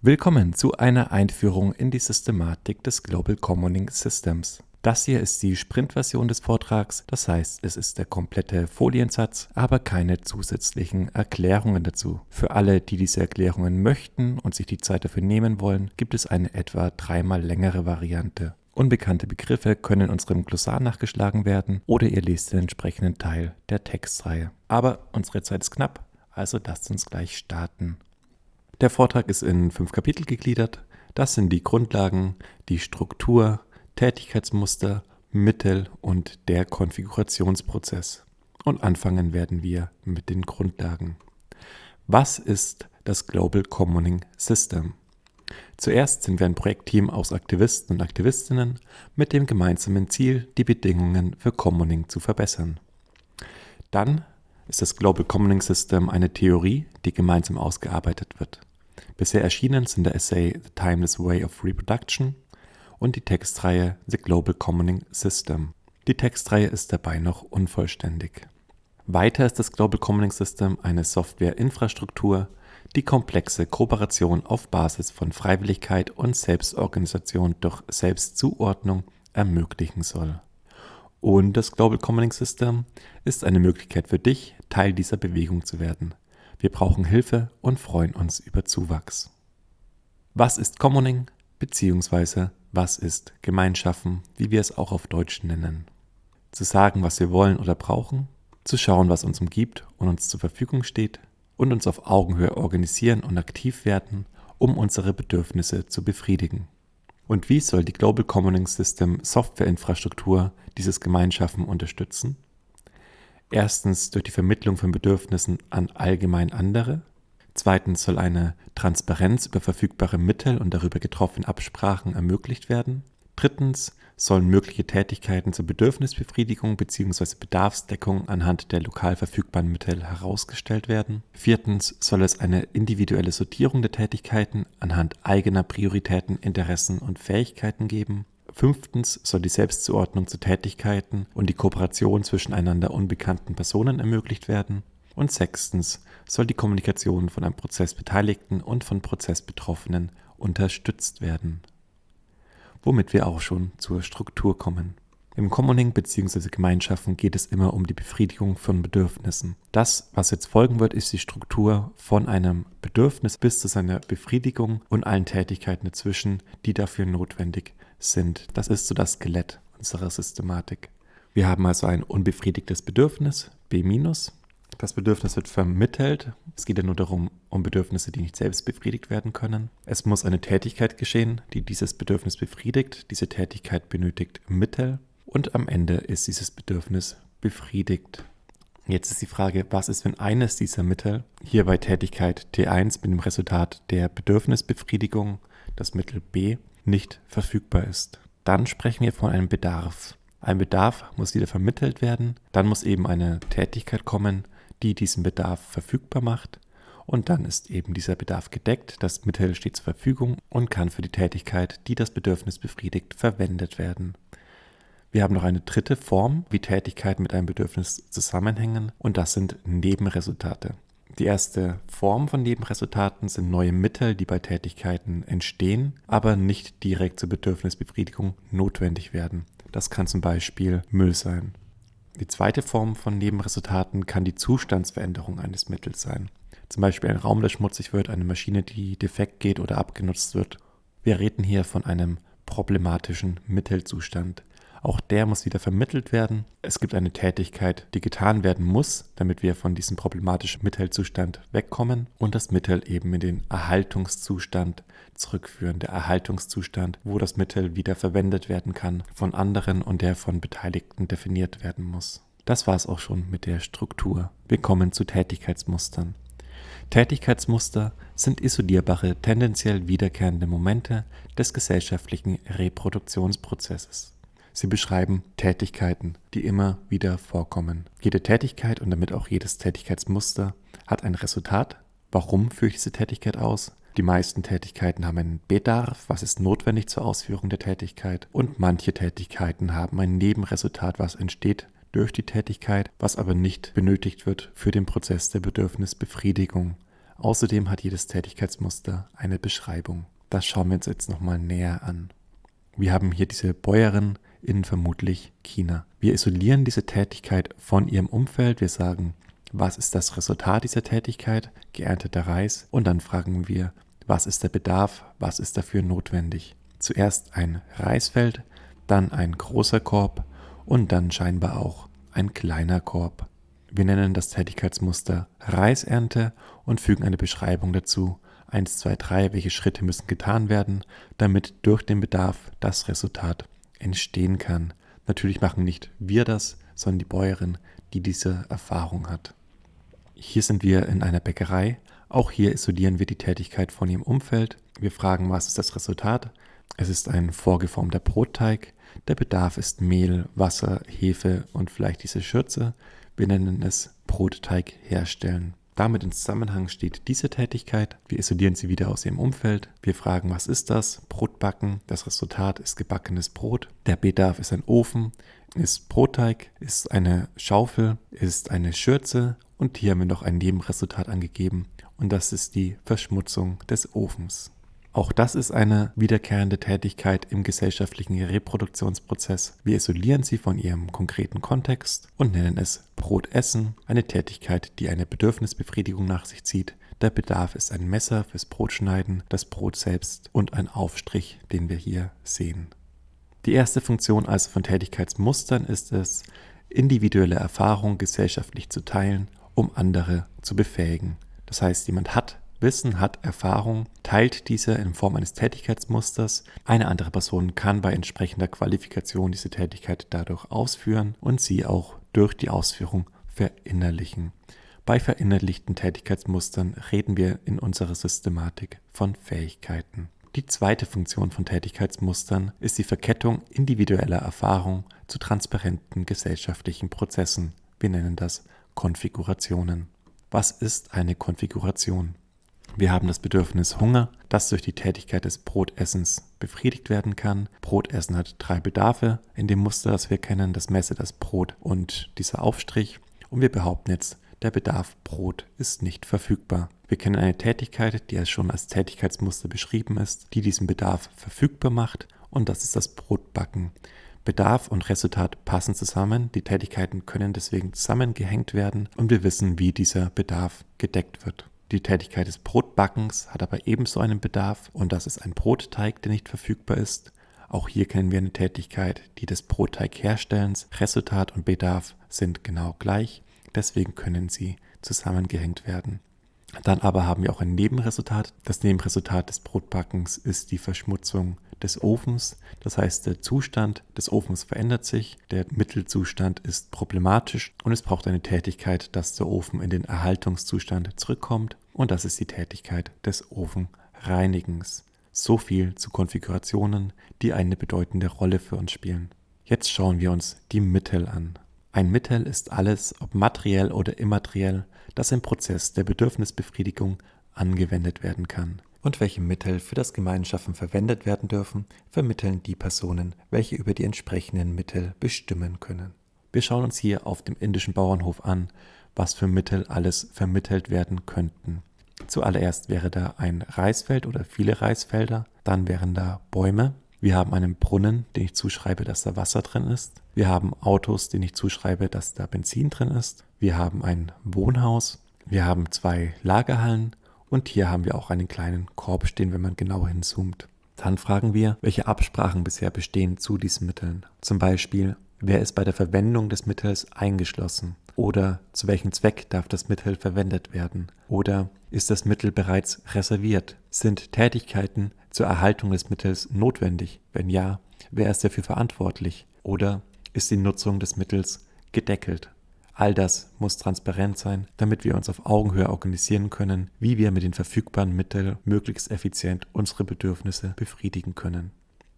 Willkommen zu einer Einführung in die Systematik des Global Commoning Systems. Das hier ist die Sprint-Version des Vortrags, das heißt, es ist der komplette Foliensatz, aber keine zusätzlichen Erklärungen dazu. Für alle, die diese Erklärungen möchten und sich die Zeit dafür nehmen wollen, gibt es eine etwa dreimal längere Variante. Unbekannte Begriffe können in unserem Glossar nachgeschlagen werden oder ihr lest den entsprechenden Teil der Textreihe. Aber unsere Zeit ist knapp, also lasst uns gleich starten. Der Vortrag ist in fünf Kapitel gegliedert. Das sind die Grundlagen, die Struktur, Tätigkeitsmuster, Mittel und der Konfigurationsprozess. Und anfangen werden wir mit den Grundlagen. Was ist das Global Commoning System? Zuerst sind wir ein Projektteam aus Aktivisten und Aktivistinnen mit dem gemeinsamen Ziel, die Bedingungen für Commoning zu verbessern. Dann ist das Global Commoning System eine Theorie, die gemeinsam ausgearbeitet wird. Bisher erschienen sind der Essay The Timeless Way of Reproduction und die Textreihe The Global Commoning System. Die Textreihe ist dabei noch unvollständig. Weiter ist das Global Commoning System eine Softwareinfrastruktur, die komplexe Kooperation auf Basis von Freiwilligkeit und Selbstorganisation durch Selbstzuordnung ermöglichen soll. Und das Global Commoning System ist eine Möglichkeit für dich, Teil dieser Bewegung zu werden. Wir brauchen Hilfe und freuen uns über Zuwachs. Was ist Commoning bzw. was ist Gemeinschaften, wie wir es auch auf Deutsch nennen? Zu sagen, was wir wollen oder brauchen, zu schauen, was uns umgibt und uns zur Verfügung steht und uns auf Augenhöhe organisieren und aktiv werden, um unsere Bedürfnisse zu befriedigen. Und wie soll die Global Commoning System Softwareinfrastruktur dieses Gemeinschaften unterstützen? Erstens durch die Vermittlung von Bedürfnissen an allgemein andere. Zweitens soll eine Transparenz über verfügbare Mittel und darüber getroffene Absprachen ermöglicht werden. Drittens sollen mögliche Tätigkeiten zur Bedürfnisbefriedigung bzw. Bedarfsdeckung anhand der lokal verfügbaren Mittel herausgestellt werden. Viertens soll es eine individuelle Sortierung der Tätigkeiten anhand eigener Prioritäten, Interessen und Fähigkeiten geben. Fünftens soll die Selbstzuordnung zu Tätigkeiten und die Kooperation zwischen einander unbekannten Personen ermöglicht werden. Und sechstens soll die Kommunikation von einem Prozessbeteiligten und von Prozessbetroffenen unterstützt werden. Womit wir auch schon zur Struktur kommen. Im Commoning bzw. Gemeinschaften geht es immer um die Befriedigung von Bedürfnissen. Das, was jetzt folgen wird, ist die Struktur von einem Bedürfnis bis zu seiner Befriedigung und allen Tätigkeiten dazwischen, die dafür notwendig sind. Das ist so das Skelett unserer Systematik. Wir haben also ein unbefriedigtes Bedürfnis, B-. Das Bedürfnis wird vermittelt. Es geht ja nur darum, um Bedürfnisse, die nicht selbst befriedigt werden können. Es muss eine Tätigkeit geschehen, die dieses Bedürfnis befriedigt. Diese Tätigkeit benötigt Mittel und am Ende ist dieses Bedürfnis befriedigt. Jetzt ist die Frage, was ist, wenn eines dieser Mittel, hier bei Tätigkeit T1 mit dem Resultat der Bedürfnisbefriedigung, das Mittel B, nicht verfügbar ist. Dann sprechen wir von einem Bedarf. Ein Bedarf muss wieder vermittelt werden, dann muss eben eine Tätigkeit kommen, die diesen Bedarf verfügbar macht und dann ist eben dieser Bedarf gedeckt, das Mittel steht zur Verfügung und kann für die Tätigkeit, die das Bedürfnis befriedigt, verwendet werden. Wir haben noch eine dritte Form, wie Tätigkeiten mit einem Bedürfnis zusammenhängen und das sind Nebenresultate. Die erste Form von Nebenresultaten sind neue Mittel, die bei Tätigkeiten entstehen, aber nicht direkt zur Bedürfnisbefriedigung notwendig werden. Das kann zum Beispiel Müll sein. Die zweite Form von Nebenresultaten kann die Zustandsveränderung eines Mittels sein. Zum Beispiel ein Raum, der schmutzig wird, eine Maschine, die defekt geht oder abgenutzt wird. Wir reden hier von einem problematischen Mittelzustand. Auch der muss wieder vermittelt werden. Es gibt eine Tätigkeit, die getan werden muss, damit wir von diesem problematischen Mittelzustand wegkommen und das Mittel eben in den Erhaltungszustand zurückführen. Der Erhaltungszustand, wo das Mittel wieder verwendet werden kann von anderen und der von Beteiligten definiert werden muss. Das war es auch schon mit der Struktur. Wir kommen zu Tätigkeitsmustern. Tätigkeitsmuster sind isolierbare, tendenziell wiederkehrende Momente des gesellschaftlichen Reproduktionsprozesses. Sie beschreiben Tätigkeiten, die immer wieder vorkommen. Jede Tätigkeit und damit auch jedes Tätigkeitsmuster hat ein Resultat. Warum führe ich diese Tätigkeit aus? Die meisten Tätigkeiten haben einen Bedarf, was ist notwendig zur Ausführung der Tätigkeit. Und manche Tätigkeiten haben ein Nebenresultat, was entsteht durch die Tätigkeit, was aber nicht benötigt wird für den Prozess der Bedürfnisbefriedigung. Außerdem hat jedes Tätigkeitsmuster eine Beschreibung. Das schauen wir uns jetzt nochmal näher an. Wir haben hier diese Bäuerin in vermutlich China. Wir isolieren diese Tätigkeit von ihrem Umfeld. Wir sagen, was ist das Resultat dieser Tätigkeit? Geernteter Reis. Und dann fragen wir, was ist der Bedarf? Was ist dafür notwendig? Zuerst ein Reisfeld, dann ein großer Korb und dann scheinbar auch ein kleiner Korb. Wir nennen das Tätigkeitsmuster Reisernte und fügen eine Beschreibung dazu. 1, 2, 3, welche Schritte müssen getan werden, damit durch den Bedarf das Resultat entstehen kann. Natürlich machen nicht wir das, sondern die Bäuerin, die diese Erfahrung hat. Hier sind wir in einer Bäckerei. Auch hier isolieren wir die Tätigkeit von ihrem Umfeld. Wir fragen, was ist das Resultat? Es ist ein vorgeformter Brotteig. Der Bedarf ist Mehl, Wasser, Hefe und vielleicht diese Schürze. Wir nennen es Brotteig herstellen. Damit in Zusammenhang steht diese Tätigkeit. Wir isolieren sie wieder aus ihrem Umfeld. Wir fragen, was ist das? Brotbacken. Das Resultat ist gebackenes Brot. Der Bedarf ist ein Ofen, ist Brotteig, ist eine Schaufel, ist eine Schürze und hier haben wir noch ein Nebenresultat angegeben und das ist die Verschmutzung des Ofens. Auch das ist eine wiederkehrende Tätigkeit im gesellschaftlichen Reproduktionsprozess. Wir isolieren sie von ihrem konkreten Kontext und nennen es Brotessen, eine Tätigkeit, die eine Bedürfnisbefriedigung nach sich zieht. Der Bedarf ist ein Messer fürs Brotschneiden, das Brot selbst und ein Aufstrich, den wir hier sehen. Die erste Funktion also von Tätigkeitsmustern ist es, individuelle Erfahrungen gesellschaftlich zu teilen, um andere zu befähigen. Das heißt, jemand hat Wissen, hat Erfahrung, teilt diese in Form eines Tätigkeitsmusters. Eine andere Person kann bei entsprechender Qualifikation diese Tätigkeit dadurch ausführen und sie auch durch die Ausführung verinnerlichen. Bei verinnerlichten Tätigkeitsmustern reden wir in unserer Systematik von Fähigkeiten. Die zweite Funktion von Tätigkeitsmustern ist die Verkettung individueller Erfahrung zu transparenten gesellschaftlichen Prozessen. Wir nennen das Konfigurationen. Was ist eine Konfiguration? Wir haben das Bedürfnis Hunger, das durch die Tätigkeit des Brotessens befriedigt werden kann. Brotessen hat drei Bedarfe in dem Muster, das wir kennen, das Messe, das Brot und dieser Aufstrich. Und wir behaupten jetzt, der Bedarf Brot ist nicht verfügbar. Wir kennen eine Tätigkeit, die schon als Tätigkeitsmuster beschrieben ist, die diesen Bedarf verfügbar macht und das ist das Brotbacken. Bedarf und Resultat passen zusammen, die Tätigkeiten können deswegen zusammengehängt werden und wir wissen, wie dieser Bedarf gedeckt wird. Die Tätigkeit des Brotbackens hat aber ebenso einen Bedarf und das ist ein Brotteig, der nicht verfügbar ist. Auch hier kennen wir eine Tätigkeit, die des Brotteigherstellens. Resultat und Bedarf sind genau gleich, deswegen können sie zusammengehängt werden. Dann aber haben wir auch ein Nebenresultat. Das Nebenresultat des Brotbackens ist die Verschmutzung des Ofens. Das heißt, der Zustand des Ofens verändert sich, der Mittelzustand ist problematisch und es braucht eine Tätigkeit, dass der Ofen in den Erhaltungszustand zurückkommt und das ist die Tätigkeit des Ofenreinigens. So viel zu Konfigurationen, die eine bedeutende Rolle für uns spielen. Jetzt schauen wir uns die Mittel an. Ein Mittel ist alles, ob materiell oder immateriell, das im Prozess der Bedürfnisbefriedigung angewendet werden kann. Und welche Mittel für das Gemeinschaffen verwendet werden dürfen, vermitteln die Personen, welche über die entsprechenden Mittel bestimmen können. Wir schauen uns hier auf dem indischen Bauernhof an, was für Mittel alles vermittelt werden könnten. Zuallererst wäre da ein Reisfeld oder viele Reisfelder, dann wären da Bäume, wir haben einen Brunnen, den ich zuschreibe, dass da Wasser drin ist. Wir haben Autos, denen ich zuschreibe, dass da Benzin drin ist. Wir haben ein Wohnhaus. Wir haben zwei Lagerhallen. Und hier haben wir auch einen kleinen Korb stehen, wenn man genau hinzoomt. Dann fragen wir, welche Absprachen bisher bestehen zu diesen Mitteln. Zum Beispiel, wer ist bei der Verwendung des Mittels eingeschlossen? Oder zu welchem Zweck darf das Mittel verwendet werden? Oder ist das Mittel bereits reserviert? Sind Tätigkeiten zur Erhaltung des Mittels notwendig? Wenn ja, wer ist dafür verantwortlich? Oder ist die Nutzung des Mittels gedeckelt? All das muss transparent sein, damit wir uns auf Augenhöhe organisieren können, wie wir mit den verfügbaren Mitteln möglichst effizient unsere Bedürfnisse befriedigen können.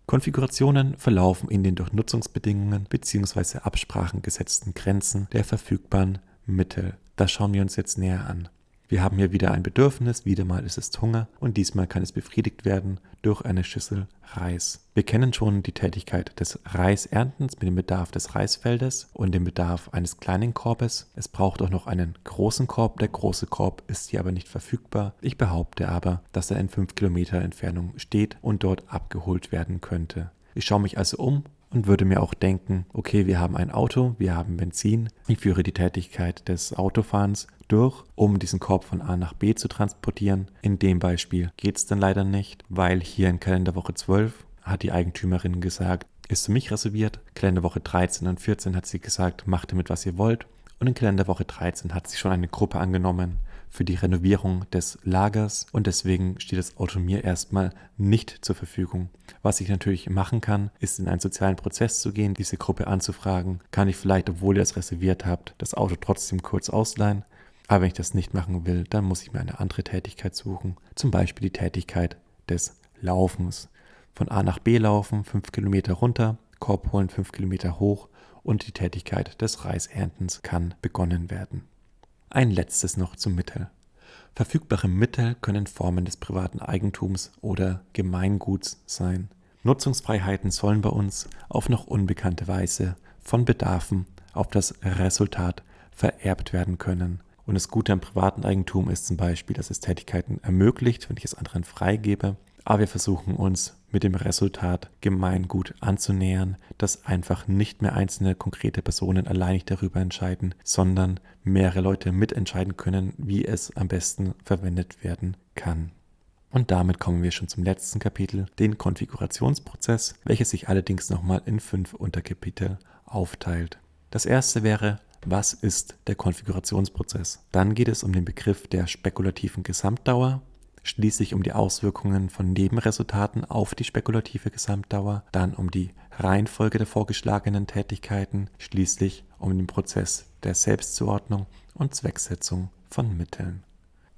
Konfigurationen verlaufen in den durch Nutzungsbedingungen bzw. Absprachen gesetzten Grenzen der verfügbaren Mittel. Das schauen wir uns jetzt näher an. Wir haben hier wieder ein Bedürfnis, wieder mal ist es Hunger und diesmal kann es befriedigt werden durch eine Schüssel Reis. Wir kennen schon die Tätigkeit des Reiserntens mit dem Bedarf des Reisfeldes und dem Bedarf eines kleinen Korbes. Es braucht auch noch einen großen Korb. Der große Korb ist hier aber nicht verfügbar. Ich behaupte aber, dass er in 5 Kilometer Entfernung steht und dort abgeholt werden könnte. Ich schaue mich also um und würde mir auch denken, okay, wir haben ein Auto, wir haben Benzin, ich führe die Tätigkeit des Autofahrens durch, um diesen Korb von A nach B zu transportieren. In dem Beispiel geht es dann leider nicht, weil hier in Kalenderwoche 12 hat die Eigentümerin gesagt, ist für mich reserviert. Kalenderwoche 13 und 14 hat sie gesagt, macht damit, was ihr wollt. Und in Kalenderwoche 13 hat sie schon eine Gruppe angenommen, für die Renovierung des Lagers und deswegen steht das Auto mir erstmal nicht zur Verfügung. Was ich natürlich machen kann, ist in einen sozialen Prozess zu gehen, diese Gruppe anzufragen. Kann ich vielleicht, obwohl ihr es reserviert habt, das Auto trotzdem kurz ausleihen? Aber wenn ich das nicht machen will, dann muss ich mir eine andere Tätigkeit suchen. Zum Beispiel die Tätigkeit des Laufens. Von A nach B laufen, 5 Kilometer runter, Korb holen 5 Kilometer hoch und die Tätigkeit des Reiserntens kann begonnen werden. Ein letztes noch zum Mittel. Verfügbare Mittel können Formen des privaten Eigentums oder Gemeinguts sein. Nutzungsfreiheiten sollen bei uns auf noch unbekannte Weise von Bedarfen auf das Resultat vererbt werden können. Und das Gute am privaten Eigentum ist zum Beispiel, dass es Tätigkeiten ermöglicht, wenn ich es anderen freigebe aber wir versuchen uns mit dem Resultat Gemeingut anzunähern, dass einfach nicht mehr einzelne konkrete Personen alleinig darüber entscheiden, sondern mehrere Leute mitentscheiden können, wie es am besten verwendet werden kann. Und damit kommen wir schon zum letzten Kapitel, den Konfigurationsprozess, welches sich allerdings nochmal in fünf Unterkapitel aufteilt. Das erste wäre, was ist der Konfigurationsprozess? Dann geht es um den Begriff der spekulativen Gesamtdauer, schließlich um die Auswirkungen von Nebenresultaten auf die spekulative Gesamtdauer, dann um die Reihenfolge der vorgeschlagenen Tätigkeiten, schließlich um den Prozess der Selbstzuordnung und Zwecksetzung von Mitteln.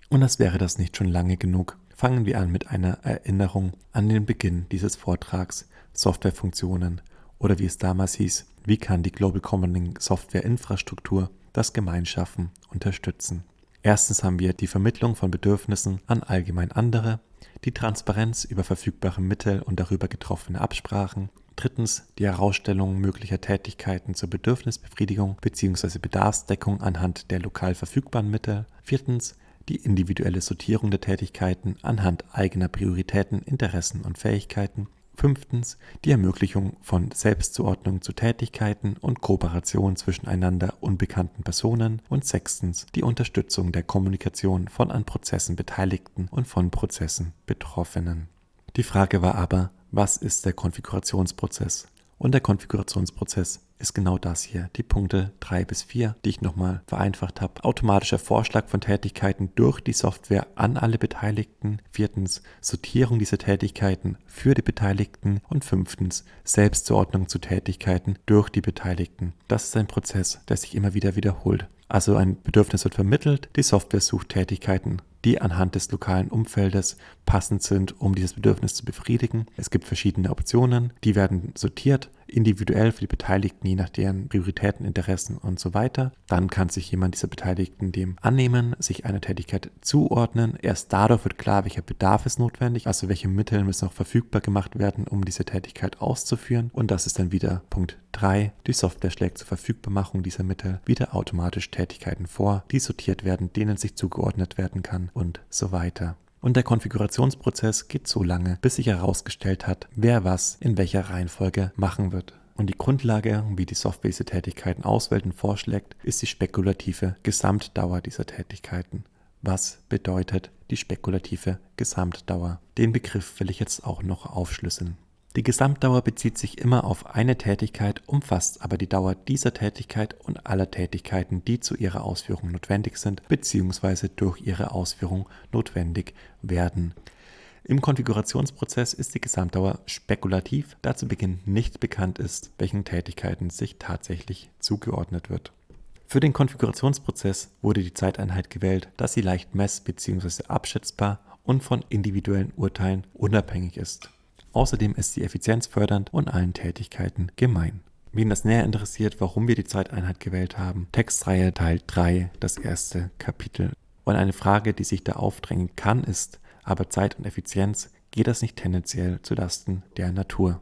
Und das wäre das nicht schon lange genug. Fangen wir an mit einer Erinnerung an den Beginn dieses Vortrags Softwarefunktionen oder wie es damals hieß, wie kann die Global Common Software Infrastruktur das Gemeinschaffen unterstützen. Erstens haben wir die Vermittlung von Bedürfnissen an allgemein andere, die Transparenz über verfügbare Mittel und darüber getroffene Absprachen, drittens die Herausstellung möglicher Tätigkeiten zur Bedürfnisbefriedigung bzw. Bedarfsdeckung anhand der lokal verfügbaren Mittel, viertens die individuelle Sortierung der Tätigkeiten anhand eigener Prioritäten, Interessen und Fähigkeiten Fünftens die Ermöglichung von Selbstzuordnung zu Tätigkeiten und Kooperation zwischen einander unbekannten Personen und sechstens die Unterstützung der Kommunikation von an Prozessen Beteiligten und von Prozessen Betroffenen. Die Frage war aber, was ist der Konfigurationsprozess? Und der Konfigurationsprozess ist genau das hier, die Punkte 3 bis 4, die ich nochmal vereinfacht habe. Automatischer Vorschlag von Tätigkeiten durch die Software an alle Beteiligten. Viertens, Sortierung dieser Tätigkeiten für die Beteiligten. Und fünftens, Selbstzuordnung zu Tätigkeiten durch die Beteiligten. Das ist ein Prozess, der sich immer wieder wiederholt. Also ein Bedürfnis wird vermittelt, die Software sucht Tätigkeiten die anhand des lokalen Umfeldes passend sind, um dieses Bedürfnis zu befriedigen. Es gibt verschiedene Optionen, die werden sortiert, individuell für die Beteiligten, je nach deren Prioritäten, Interessen und so weiter. Dann kann sich jemand dieser Beteiligten dem annehmen, sich einer Tätigkeit zuordnen. Erst dadurch wird klar, welcher Bedarf ist notwendig, also welche Mittel müssen auch verfügbar gemacht werden, um diese Tätigkeit auszuführen. Und das ist dann wieder Punkt 3. Die Software schlägt zur Verfügbarmachung dieser Mittel wieder automatisch Tätigkeiten vor, die sortiert werden, denen sich zugeordnet werden kann und so weiter. Und der Konfigurationsprozess geht so lange, bis sich herausgestellt hat, wer was in welcher Reihenfolge machen wird. Und die Grundlage, wie die Software diese Tätigkeiten auswählt und vorschlägt, ist die spekulative Gesamtdauer dieser Tätigkeiten. Was bedeutet die spekulative Gesamtdauer? Den Begriff will ich jetzt auch noch aufschlüsseln. Die Gesamtdauer bezieht sich immer auf eine Tätigkeit, umfasst aber die Dauer dieser Tätigkeit und aller Tätigkeiten, die zu ihrer Ausführung notwendig sind bzw. durch ihre Ausführung notwendig werden. Im Konfigurationsprozess ist die Gesamtdauer spekulativ, da zu Beginn nicht bekannt ist, welchen Tätigkeiten sich tatsächlich zugeordnet wird. Für den Konfigurationsprozess wurde die Zeiteinheit gewählt, da sie leicht mess- bzw. abschätzbar und von individuellen Urteilen unabhängig ist. Außerdem ist sie effizienzfördernd und allen Tätigkeiten gemein. Wen das näher interessiert, warum wir die Zeiteinheit gewählt haben, Textreihe Teil 3, das erste Kapitel. Und eine Frage, die sich da aufdrängen kann, ist, aber Zeit und Effizienz, geht das nicht tendenziell zulasten der Natur?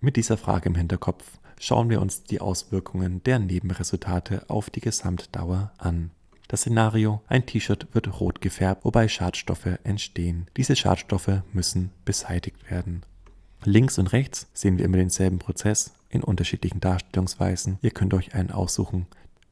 Mit dieser Frage im Hinterkopf schauen wir uns die Auswirkungen der Nebenresultate auf die Gesamtdauer an. Das Szenario, ein T-Shirt wird rot gefärbt, wobei Schadstoffe entstehen. Diese Schadstoffe müssen beseitigt werden. Links und rechts sehen wir immer denselben Prozess in unterschiedlichen Darstellungsweisen. Ihr könnt euch einen aussuchen.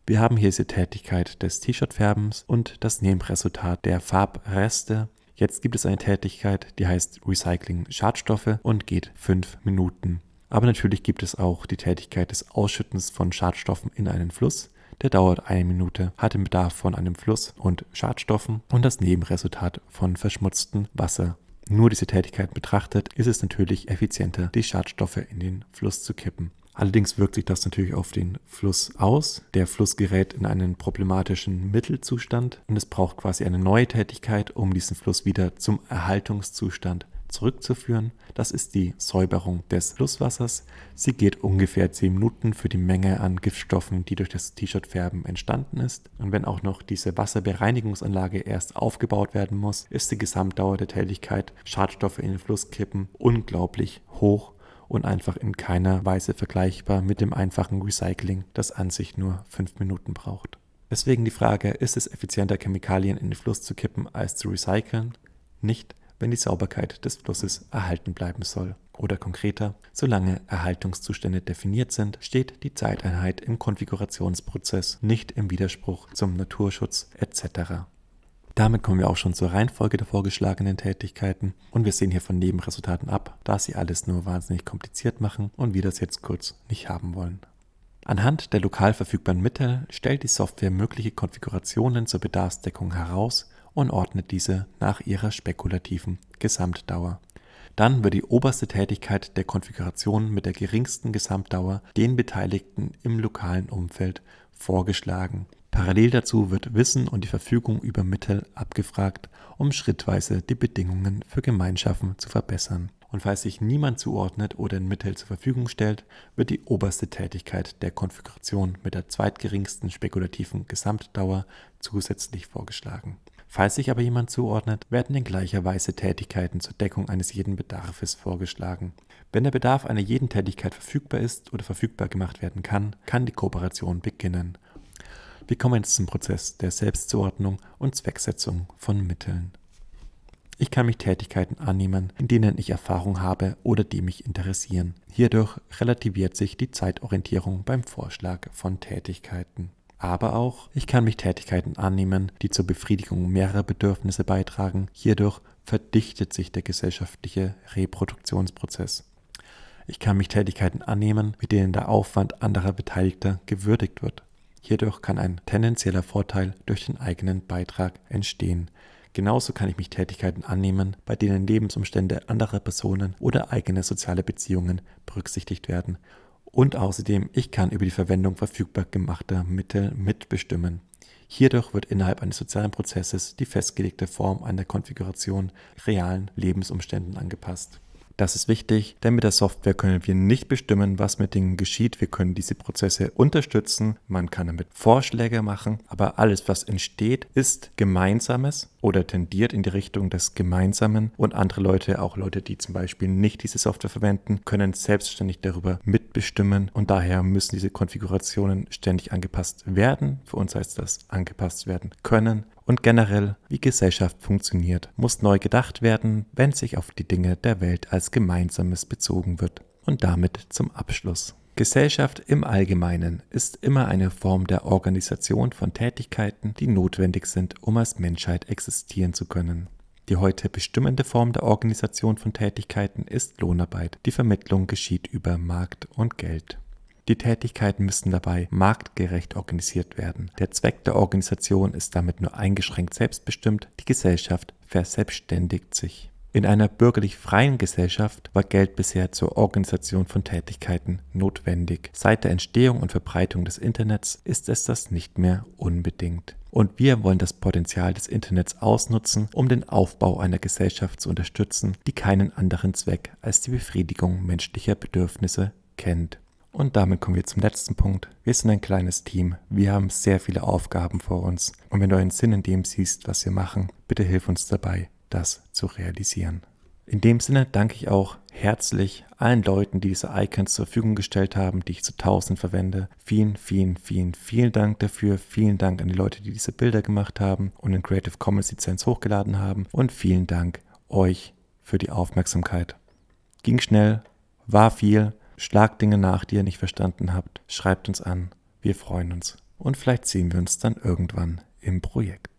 Wir haben hier diese Tätigkeit des T-Shirt-Färbens und das Nebenresultat der Farbreste. Jetzt gibt es eine Tätigkeit, die heißt Recycling Schadstoffe und geht 5 Minuten. Aber natürlich gibt es auch die Tätigkeit des Ausschüttens von Schadstoffen in einen Fluss. Der dauert eine Minute, hat den Bedarf von einem Fluss und Schadstoffen und das Nebenresultat von verschmutztem Wasser. Nur diese Tätigkeit betrachtet, ist es natürlich effizienter, die Schadstoffe in den Fluss zu kippen. Allerdings wirkt sich das natürlich auf den Fluss aus. Der Fluss gerät in einen problematischen Mittelzustand und es braucht quasi eine neue Tätigkeit, um diesen Fluss wieder zum Erhaltungszustand zurückzuführen. Das ist die Säuberung des Flusswassers. Sie geht ungefähr 10 Minuten für die Menge an Giftstoffen, die durch das T-Shirt-Färben entstanden ist. Und wenn auch noch diese Wasserbereinigungsanlage erst aufgebaut werden muss, ist die Gesamtdauer der Tätigkeit, Schadstoffe in den Fluss kippen, unglaublich hoch und einfach in keiner Weise vergleichbar mit dem einfachen Recycling, das an sich nur 5 Minuten braucht. Deswegen die Frage, ist es effizienter, Chemikalien in den Fluss zu kippen, als zu recyceln? Nicht, wenn die Sauberkeit des Flusses erhalten bleiben soll. Oder konkreter, solange Erhaltungszustände definiert sind, steht die Zeiteinheit im Konfigurationsprozess nicht im Widerspruch zum Naturschutz etc. Damit kommen wir auch schon zur Reihenfolge der vorgeschlagenen Tätigkeiten und wir sehen hier von Nebenresultaten ab, da sie alles nur wahnsinnig kompliziert machen und wir das jetzt kurz nicht haben wollen. Anhand der lokal verfügbaren Mittel stellt die Software mögliche Konfigurationen zur Bedarfsdeckung heraus und ordnet diese nach ihrer spekulativen Gesamtdauer. Dann wird die oberste Tätigkeit der Konfiguration mit der geringsten Gesamtdauer den Beteiligten im lokalen Umfeld vorgeschlagen. Parallel dazu wird Wissen und die Verfügung über Mittel abgefragt, um schrittweise die Bedingungen für Gemeinschaften zu verbessern. Und falls sich niemand zuordnet oder ein Mittel zur Verfügung stellt, wird die oberste Tätigkeit der Konfiguration mit der zweitgeringsten spekulativen Gesamtdauer zusätzlich vorgeschlagen. Falls sich aber jemand zuordnet, werden in gleicher Weise Tätigkeiten zur Deckung eines jeden Bedarfes vorgeschlagen. Wenn der Bedarf einer jeden Tätigkeit verfügbar ist oder verfügbar gemacht werden kann, kann die Kooperation beginnen. Wir kommen jetzt zum Prozess der Selbstzuordnung und Zwecksetzung von Mitteln. Ich kann mich Tätigkeiten annehmen, in denen ich Erfahrung habe oder die mich interessieren. Hierdurch relativiert sich die Zeitorientierung beim Vorschlag von Tätigkeiten aber auch, ich kann mich Tätigkeiten annehmen, die zur Befriedigung mehrerer Bedürfnisse beitragen. Hierdurch verdichtet sich der gesellschaftliche Reproduktionsprozess. Ich kann mich Tätigkeiten annehmen, mit denen der Aufwand anderer Beteiligter gewürdigt wird. Hierdurch kann ein tendenzieller Vorteil durch den eigenen Beitrag entstehen. Genauso kann ich mich Tätigkeiten annehmen, bei denen Lebensumstände anderer Personen oder eigene soziale Beziehungen berücksichtigt werden und außerdem, ich kann über die Verwendung verfügbar gemachter Mittel mitbestimmen. Hierdurch wird innerhalb eines sozialen Prozesses die festgelegte Form einer Konfiguration realen Lebensumständen angepasst. Das ist wichtig, denn mit der Software können wir nicht bestimmen, was mit Dingen geschieht. Wir können diese Prozesse unterstützen, man kann damit Vorschläge machen, aber alles, was entsteht, ist Gemeinsames oder tendiert in die Richtung des Gemeinsamen und andere Leute, auch Leute, die zum Beispiel nicht diese Software verwenden, können selbstständig darüber mitbestimmen und daher müssen diese Konfigurationen ständig angepasst werden. Für uns heißt das angepasst werden können und generell, wie Gesellschaft funktioniert, muss neu gedacht werden, wenn sich auf die Dinge der Welt als Gemeinsames bezogen wird. Und damit zum Abschluss. Gesellschaft im Allgemeinen ist immer eine Form der Organisation von Tätigkeiten, die notwendig sind, um als Menschheit existieren zu können. Die heute bestimmende Form der Organisation von Tätigkeiten ist Lohnarbeit. Die Vermittlung geschieht über Markt und Geld. Die Tätigkeiten müssen dabei marktgerecht organisiert werden. Der Zweck der Organisation ist damit nur eingeschränkt selbstbestimmt, die Gesellschaft verselbstständigt sich. In einer bürgerlich freien Gesellschaft war Geld bisher zur Organisation von Tätigkeiten notwendig. Seit der Entstehung und Verbreitung des Internets ist es das nicht mehr unbedingt. Und wir wollen das Potenzial des Internets ausnutzen, um den Aufbau einer Gesellschaft zu unterstützen, die keinen anderen Zweck als die Befriedigung menschlicher Bedürfnisse kennt. Und damit kommen wir zum letzten Punkt. Wir sind ein kleines Team. Wir haben sehr viele Aufgaben vor uns. Und wenn du einen Sinn in dem siehst, was wir machen, bitte hilf uns dabei, das zu realisieren. In dem Sinne danke ich auch herzlich allen Leuten, die diese Icons zur Verfügung gestellt haben, die ich zu tausend verwende. Vielen, vielen, vielen, vielen Dank dafür. Vielen Dank an die Leute, die diese Bilder gemacht haben und in Creative Commons Lizenz hochgeladen haben. Und vielen Dank euch für die Aufmerksamkeit. Ging schnell, war viel. Schlagt Dinge nach, die ihr nicht verstanden habt. Schreibt uns an. Wir freuen uns. Und vielleicht sehen wir uns dann irgendwann im Projekt.